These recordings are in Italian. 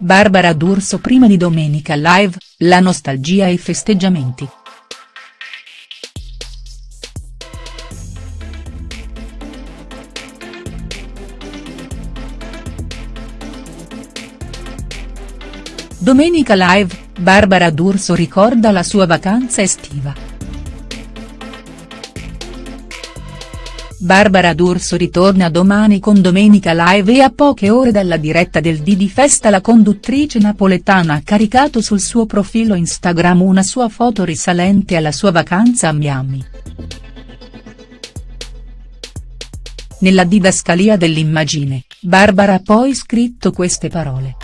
Barbara D'Urso prima di Domenica Live, la nostalgia e i festeggiamenti. Domenica Live, Barbara D'Urso ricorda la sua vacanza estiva. Barbara D'Urso ritorna domani con Domenica Live e a poche ore dalla diretta del Didi Festa la conduttrice napoletana ha caricato sul suo profilo Instagram una sua foto risalente alla sua vacanza a Miami. Nella didascalia dell'immagine, Barbara ha poi scritto queste parole.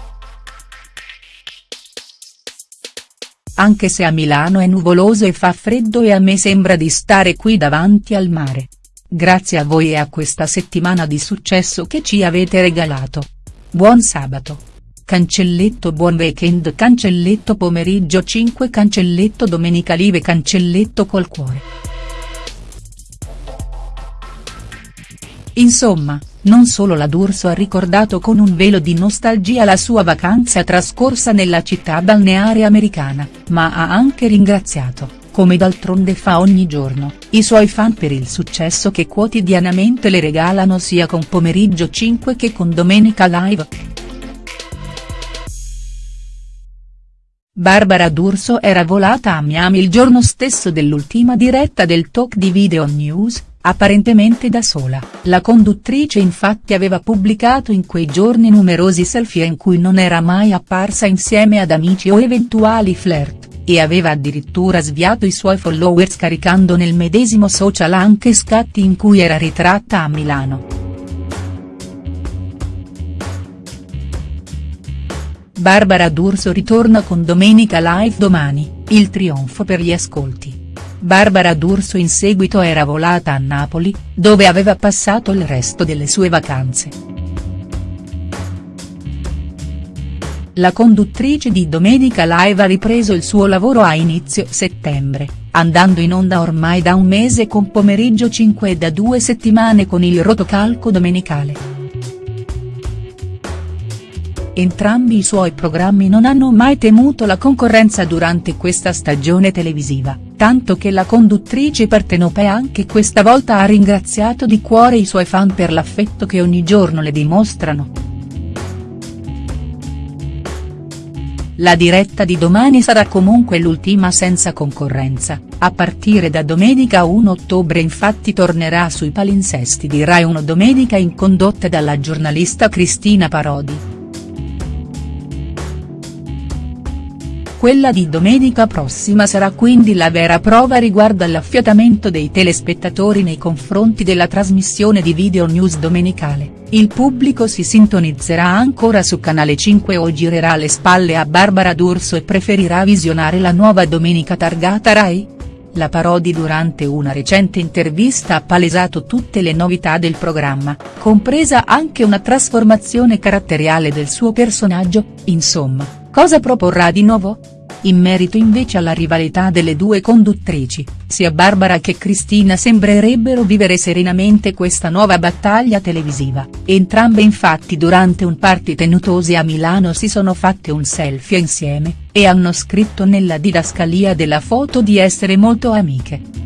Anche se a Milano è nuvoloso e fa freddo e a me sembra di stare qui davanti al mare. Grazie a voi e a questa settimana di successo che ci avete regalato. Buon sabato. Cancelletto buon weekend cancelletto pomeriggio 5 cancelletto domenica live cancelletto col cuore. Insomma, non solo la D'Urso ha ricordato con un velo di nostalgia la sua vacanza trascorsa nella città balneare americana, ma ha anche ringraziato, come d'altronde fa ogni giorno, i suoi fan per il successo che quotidianamente le regalano sia con Pomeriggio 5 che con Domenica Live. Barbara D'Urso era volata a Miami il giorno stesso dell'ultima diretta del talk di Video News, apparentemente da sola, la conduttrice infatti aveva pubblicato in quei giorni numerosi selfie in cui non era mai apparsa insieme ad amici o eventuali flirt, e aveva addirittura sviato i suoi followers caricando nel medesimo social anche scatti in cui era ritratta a Milano. Barbara D'Urso ritorna con Domenica Live domani, il trionfo per gli ascolti. Barbara D'Urso in seguito era volata a Napoli, dove aveva passato il resto delle sue vacanze. La conduttrice di Domenica Live ha ripreso il suo lavoro a inizio settembre, andando in onda ormai da un mese con Pomeriggio 5 e da due settimane con il rotocalco domenicale. Entrambi i suoi programmi non hanno mai temuto la concorrenza durante questa stagione televisiva, tanto che la conduttrice partenopea anche questa volta ha ringraziato di cuore i suoi fan per l'affetto che ogni giorno le dimostrano. La diretta di domani sarà comunque l'ultima senza concorrenza, a partire da domenica 1 ottobre infatti tornerà sui palinsesti di Rai 1 Domenica in condotta dalla giornalista Cristina Parodi. Quella di domenica prossima sarà quindi la vera prova riguardo all'affiatamento dei telespettatori nei confronti della trasmissione di video news domenicale, il pubblico si sintonizzerà ancora su Canale 5 o girerà le spalle a Barbara D'Urso e preferirà visionare la nuova domenica targata Rai? La Parodi durante una recente intervista ha palesato tutte le novità del programma, compresa anche una trasformazione caratteriale del suo personaggio, insomma, cosa proporrà di nuovo?. In merito invece alla rivalità delle due conduttrici, sia Barbara che Cristina sembrerebbero vivere serenamente questa nuova battaglia televisiva, entrambe infatti durante un party tenutosi a Milano si sono fatte un selfie insieme, e hanno scritto nella didascalia della foto di essere molto amiche.